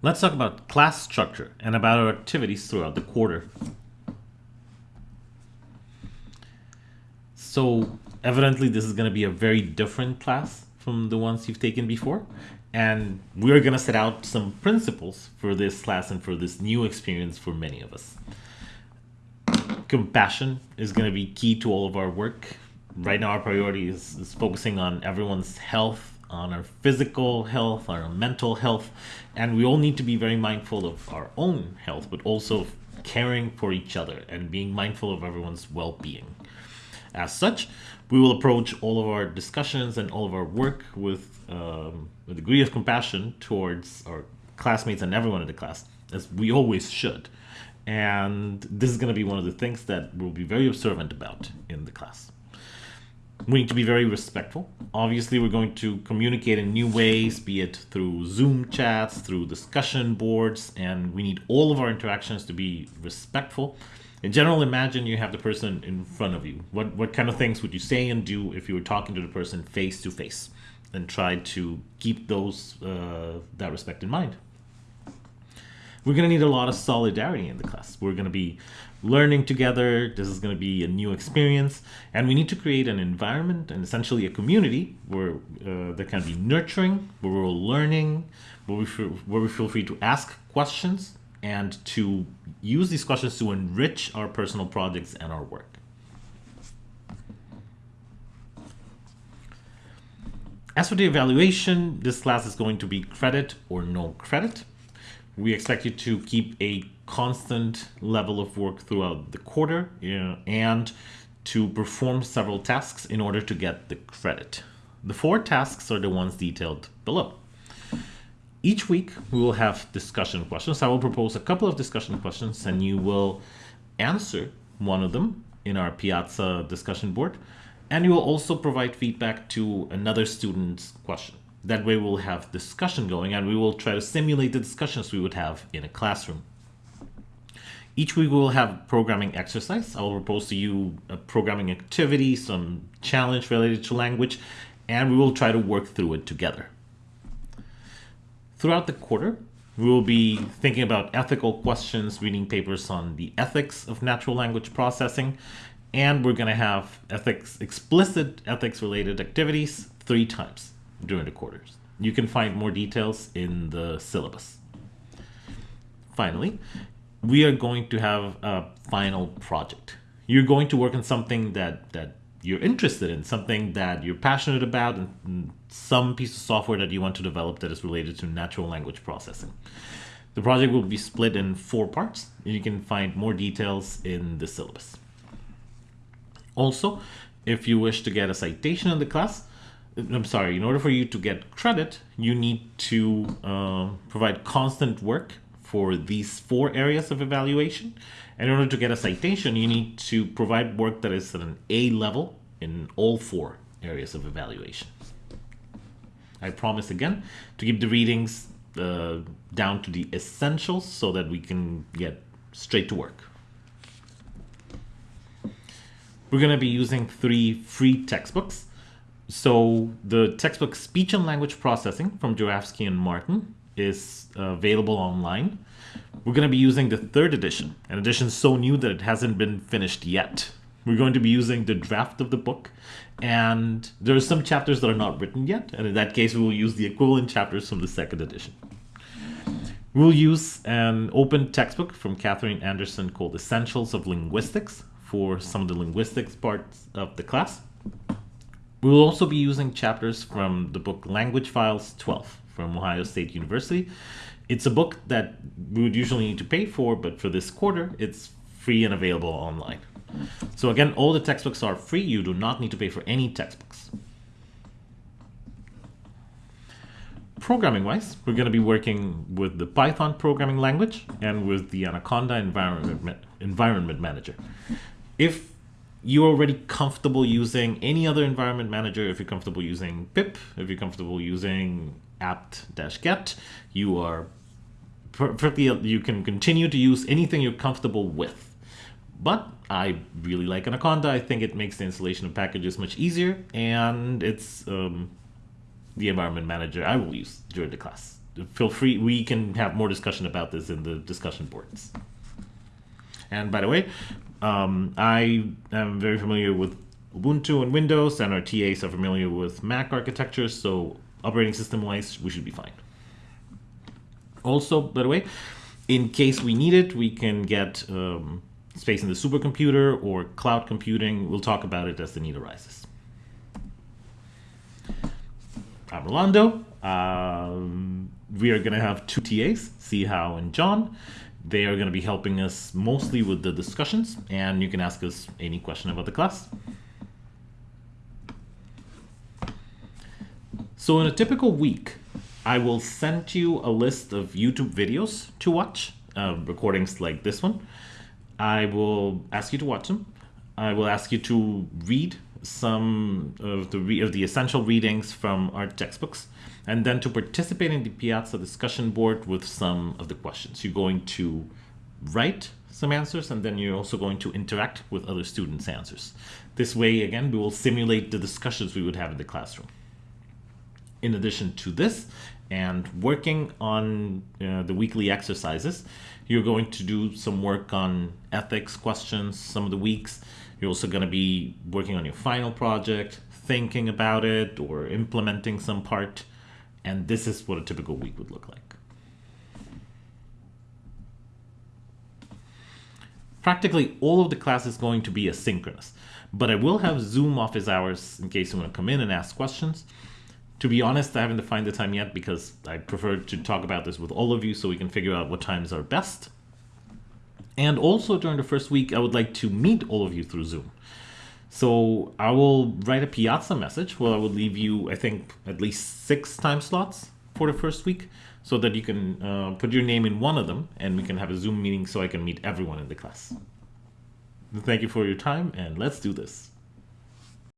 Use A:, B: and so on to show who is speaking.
A: Let's talk about class structure and about our activities throughout the quarter. So evidently this is going to be a very different class from the ones you've taken before. And we're going to set out some principles for this class and for this new experience for many of us. Compassion is going to be key to all of our work. Right now our priority is, is focusing on everyone's health on our physical health, our mental health, and we all need to be very mindful of our own health, but also caring for each other and being mindful of everyone's well-being. As such, we will approach all of our discussions and all of our work with um, a degree of compassion towards our classmates and everyone in the class, as we always should. And this is going to be one of the things that we'll be very observant about in the class we need to be very respectful. Obviously, we're going to communicate in new ways, be it through Zoom chats, through discussion boards, and we need all of our interactions to be respectful. In general, imagine you have the person in front of you. What, what kind of things would you say and do if you were talking to the person face to face? And try to keep those uh, that respect in mind. We're going to need a lot of solidarity in the class. We're going to be learning together. This is going to be a new experience. And we need to create an environment and essentially a community where uh, that can be nurturing, where we're learning, where we, feel, where we feel free to ask questions and to use these questions to enrich our personal projects and our work. As for the evaluation, this class is going to be credit or no credit. We expect you to keep a constant level of work throughout the quarter and to perform several tasks in order to get the credit. The four tasks are the ones detailed below. Each week we will have discussion questions. I will propose a couple of discussion questions and you will answer one of them in our Piazza discussion board. And you will also provide feedback to another student's question. That way we'll have discussion going and we will try to simulate the discussions we would have in a classroom. Each week we will have programming exercise. I will propose to you a programming activity, some challenge related to language, and we will try to work through it together. Throughout the quarter, we will be thinking about ethical questions, reading papers on the ethics of natural language processing, and we're going to have ethics, explicit ethics related activities three times during the quarters. You can find more details in the syllabus. Finally, we are going to have a final project. You're going to work on something that, that you're interested in, something that you're passionate about, and some piece of software that you want to develop that is related to natural language processing. The project will be split in four parts, and you can find more details in the syllabus. Also, if you wish to get a citation in the class, I'm sorry, in order for you to get credit, you need to uh, provide constant work for these four areas of evaluation. And in order to get a citation, you need to provide work that is at an A level in all four areas of evaluation. I promise again to keep the readings uh, down to the essentials so that we can get straight to work. We're going to be using three free textbooks. So the textbook Speech and Language Processing from Jurafsky and Martin is available online. We're going to be using the third edition, an edition so new that it hasn't been finished yet. We're going to be using the draft of the book, and there are some chapters that are not written yet, and in that case, we will use the equivalent chapters from the second edition. We'll use an open textbook from Catherine Anderson called Essentials of Linguistics for some of the linguistics parts of the class. We will also be using chapters from the book Language Files 12 from Ohio State University. It's a book that we would usually need to pay for, but for this quarter, it's free and available online. So again, all the textbooks are free. You do not need to pay for any textbooks. Programming wise, we're going to be working with the Python programming language and with the Anaconda environment, environment manager. If you're already comfortable using any other environment manager, if you're comfortable using pip, if you're comfortable using apt-get, you are perfectly, you can continue to use anything you're comfortable with. But I really like Anaconda. I think it makes the installation of packages much easier, and it's um, the environment manager I will use during the class, feel free. We can have more discussion about this in the discussion boards. And by the way, um, I am very familiar with Ubuntu and Windows, and our TAs are familiar with Mac architecture, so operating system wise, we should be fine. Also, by the way, in case we need it, we can get um, space in the supercomputer or cloud computing. We'll talk about it as the need arises. I'm Rolando. Um, we are going to have two TAs, Sihao and John. They are going to be helping us mostly with the discussions, and you can ask us any question about the class. So in a typical week, I will send you a list of YouTube videos to watch, uh, recordings like this one. I will ask you to watch them. I will ask you to read some of the of the essential readings from our textbooks, and then to participate in the Piazza discussion board with some of the questions. You're going to write some answers, and then you're also going to interact with other students' answers. This way, again, we will simulate the discussions we would have in the classroom. In addition to this, and working on uh, the weekly exercises, you're going to do some work on ethics questions some of the weeks. You're also going to be working on your final project, thinking about it, or implementing some part. And this is what a typical week would look like. Practically all of the class is going to be asynchronous, but I will have Zoom office hours in case you want to come in and ask questions. To be honest, I haven't defined the time yet because I prefer to talk about this with all of you so we can figure out what times are best. And also during the first week, I would like to meet all of you through Zoom. So I will write a Piazza message where I will leave you, I think, at least six time slots for the first week so that you can uh, put your name in one of them and we can have a Zoom meeting so I can meet everyone in the class. Thank you for your time and let's do this.